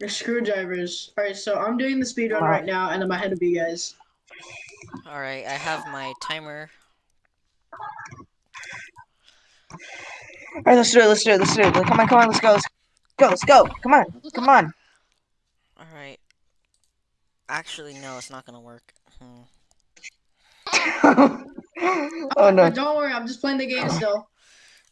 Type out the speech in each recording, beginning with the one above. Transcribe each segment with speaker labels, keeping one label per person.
Speaker 1: Your screwdrivers. Alright, so I'm doing the speed run
Speaker 2: Alright.
Speaker 1: right now, and I'm ahead of you guys.
Speaker 3: Alright, I have my timer.
Speaker 2: Alright, let's do it, let's do it, let's do it. Come on, come on, let's go, let's go, let's go. Come on, come on.
Speaker 3: Alright. Actually, no, it's not gonna work. Hmm.
Speaker 2: oh no.
Speaker 1: Don't worry, I'm just playing the game still.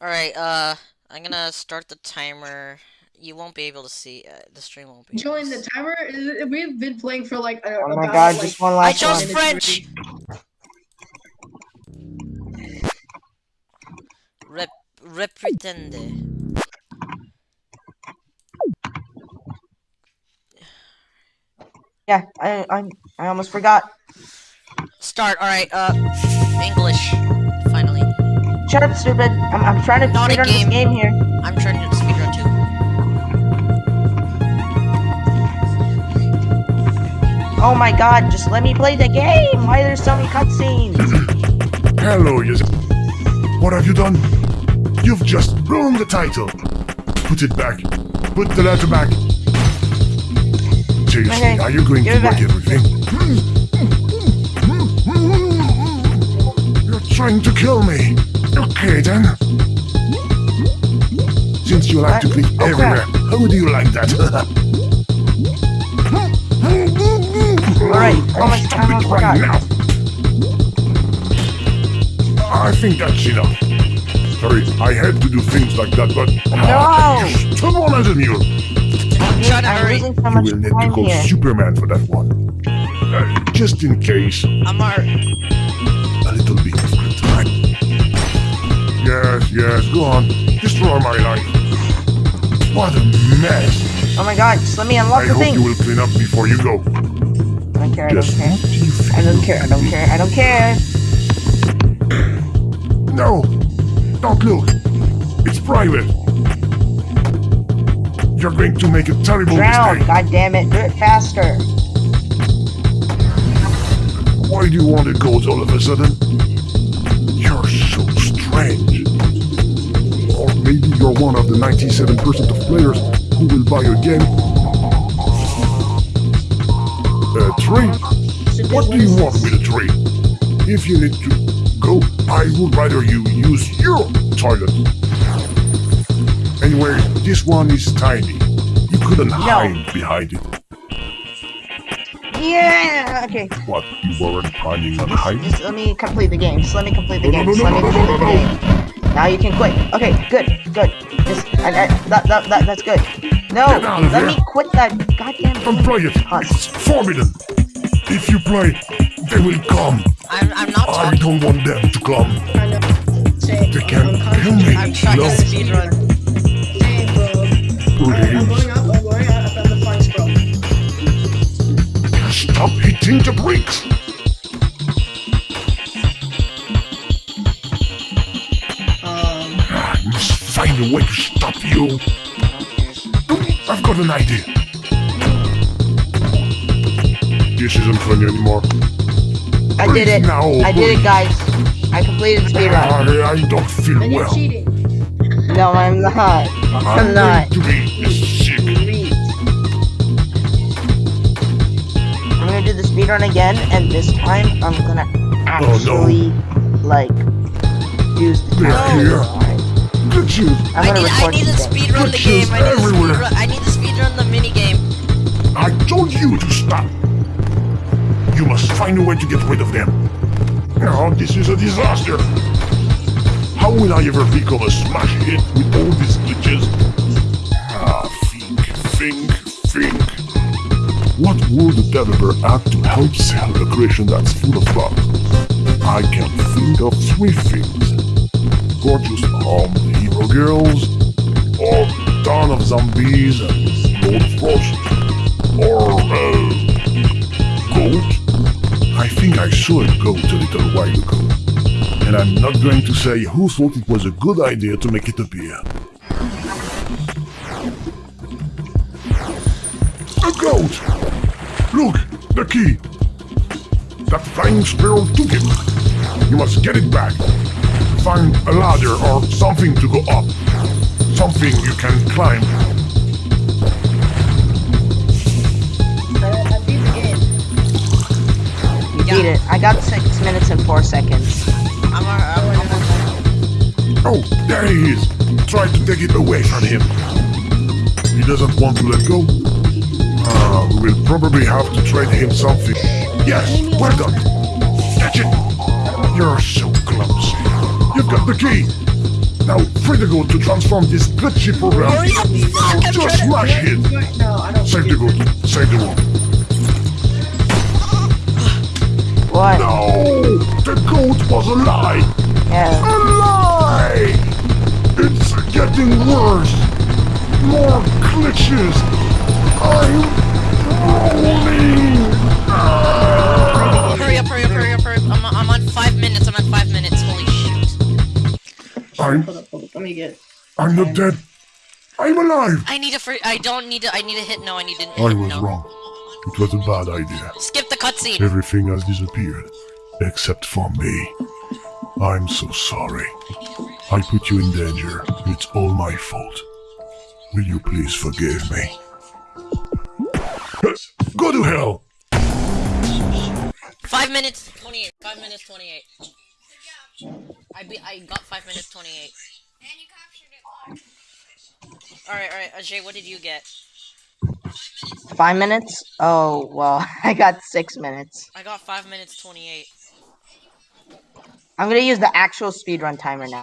Speaker 3: Alright, uh, I'm gonna start the timer. You won't be able to see, uh, the stream won't be. able
Speaker 1: Join the timer. Is- We've been playing for like uh,
Speaker 2: Oh my
Speaker 1: about,
Speaker 2: god,
Speaker 1: like,
Speaker 2: just one last.
Speaker 3: I chose
Speaker 2: one.
Speaker 3: French! Rep repretende.
Speaker 2: Yeah, I, I, I almost forgot.
Speaker 3: Start, alright, uh, English. Finally.
Speaker 2: Shut up, stupid. I'm, I'm trying to
Speaker 3: Not a
Speaker 2: this
Speaker 3: game.
Speaker 2: game here.
Speaker 3: I'm trying to
Speaker 2: Oh my god, just let me play the game. Why are there so many cutscenes?
Speaker 4: Hello, you. What have you done? You've just ruined the title. Put it back. Put the letter back. Seriously,
Speaker 2: Okay,
Speaker 4: are you going to
Speaker 2: give it
Speaker 4: break everything? You're trying to kill me. Okay then. Since you like to
Speaker 2: What?
Speaker 4: click
Speaker 2: Oh,
Speaker 4: everywhere, how do you like that?
Speaker 2: Alright, how
Speaker 4: I'll
Speaker 2: much
Speaker 4: stop
Speaker 2: time
Speaker 4: it
Speaker 2: have I
Speaker 4: right
Speaker 2: got?
Speaker 4: now. I think that's enough. Sorry, I had to do things like that, but
Speaker 2: No!
Speaker 4: you're stubborn as a mule.
Speaker 3: I'm trying to hurry.
Speaker 2: so
Speaker 4: You will need to
Speaker 2: time
Speaker 4: call
Speaker 2: here.
Speaker 4: Superman for that one. Uh, just in case,
Speaker 3: I'm already.
Speaker 4: a little bit of good time. Yes, yes, go on. Destroy my life. What a mess.
Speaker 2: Oh my god, just let me unlock
Speaker 4: I
Speaker 2: the
Speaker 4: hope
Speaker 2: thing.
Speaker 4: you will clean up before you go.
Speaker 2: I don't care, I don't care.
Speaker 4: what do you
Speaker 2: I don't care, I don't care, I don't care.
Speaker 4: No, don't look. It's private. You're going to make a terrible
Speaker 2: Drown,
Speaker 4: mistake.
Speaker 2: god damn it, do it faster.
Speaker 4: Why do you want it goes all of a sudden? You're so strange. Or maybe you're one of the 97% of players who will buy a game. A tree? What do you want with a tree? If you need to go, I would rather you use your toilet. Anyway, this one is tiny. You couldn't hide behind it.
Speaker 2: Yeah, okay.
Speaker 4: What, you weren't planning on hiding?
Speaker 2: Just let me complete the game. Just let me complete the
Speaker 4: No,
Speaker 2: game.
Speaker 4: no, no,
Speaker 2: let me
Speaker 4: no, no,
Speaker 2: complete
Speaker 4: no,
Speaker 2: the
Speaker 4: no,
Speaker 2: game. Now you can quit. Okay, good, good. Just, I, I, that, that, that, that's good. No,
Speaker 4: Get out of
Speaker 2: let
Speaker 4: here.
Speaker 2: me quit that goddamn
Speaker 4: Don't
Speaker 2: game.
Speaker 4: play it. It's forbidden. If you play, they will come.
Speaker 3: I'm, I'm not
Speaker 4: I
Speaker 3: talking.
Speaker 4: don't want them to come.
Speaker 1: I know. Say,
Speaker 4: They can't kill me.
Speaker 3: I'm trying
Speaker 4: No.
Speaker 3: to speedrun.
Speaker 1: Hey, bro. Alright, I'm going up. I'm going up. I found the flanks, bro.
Speaker 4: Stop hitting the bricks. Find a way to stop you. I've got an idea. This isn't funny anymore.
Speaker 2: I did it.
Speaker 4: No,
Speaker 2: I did it, guys. I completed the speedrun.
Speaker 4: I, I don't feel
Speaker 1: and you're
Speaker 4: well.
Speaker 1: cheating.
Speaker 2: No, I'm not. I'm
Speaker 4: I'm
Speaker 2: not.
Speaker 4: going to be sick.
Speaker 2: I'm gonna do the speedrun again, and this time I'm gonna oh, actually, like, use the
Speaker 4: They're
Speaker 2: time.
Speaker 4: here.
Speaker 3: I need, I need to speedrun the game. I need to
Speaker 4: everywhere.
Speaker 3: speedrun. I need to speedrun the mini game.
Speaker 4: I told you to stop. You must find a way to get rid of them. Now this is a disaster. How will I ever become a smash hit with all these glitches? Ah, think, think, think. What would a developer add to help sell a creation that's full of bugs? I can think of three things. Gorgeous hero girls, or ton of zombies and Lord Frost, or uh, goat. I think I saw a goat a little while ago, and I'm not going to say who thought it was a good idea to make it appear. A goat! Look, the key! That flying sparrow took it. You must get it back find a ladder or something to go up. Something you can climb.
Speaker 2: Beat it.
Speaker 3: I got six minutes and four seconds. I'm alright.
Speaker 4: Oh, there he is. Try to take it away from him. He doesn't want to let go. Uh, we'll probably have to trade him something. Yes, well done. Catch it. You're so clumsy. You've got the key. Now, free the goat to transform this glitchy program.
Speaker 1: Hurry up, you fuck, I'm
Speaker 4: Just
Speaker 1: trying to-
Speaker 4: smash it.
Speaker 1: No, I don't.
Speaker 4: Save the goat. Save the world.
Speaker 2: What?
Speaker 4: No! The goat was a lie!
Speaker 2: Yeah.
Speaker 4: A lie! It's getting worse! More glitches! I'm rolling! Ah!
Speaker 3: Shoot.
Speaker 4: I'm
Speaker 1: Hold up, hold up. Let me get.
Speaker 4: I'm not dead. I'm alive!
Speaker 3: I need a free. I don't need to. I need a hit no. I need to.
Speaker 4: I was
Speaker 3: no.
Speaker 4: wrong. It was a bad idea.
Speaker 3: Skip the cutscene.
Speaker 4: Everything has disappeared. Except for me. I'm so sorry. I put you in danger. It's all my fault. Will you please forgive me? Go to hell!
Speaker 3: Five minutes twenty-eight. Five minutes twenty-eight. I be. I got five minutes twenty-eight. All right, all right. Ajay, what did you get?
Speaker 2: Five minutes? Oh, well, I got six minutes.
Speaker 3: I got five minutes twenty-eight.
Speaker 2: I'm gonna use the actual speedrun timer now.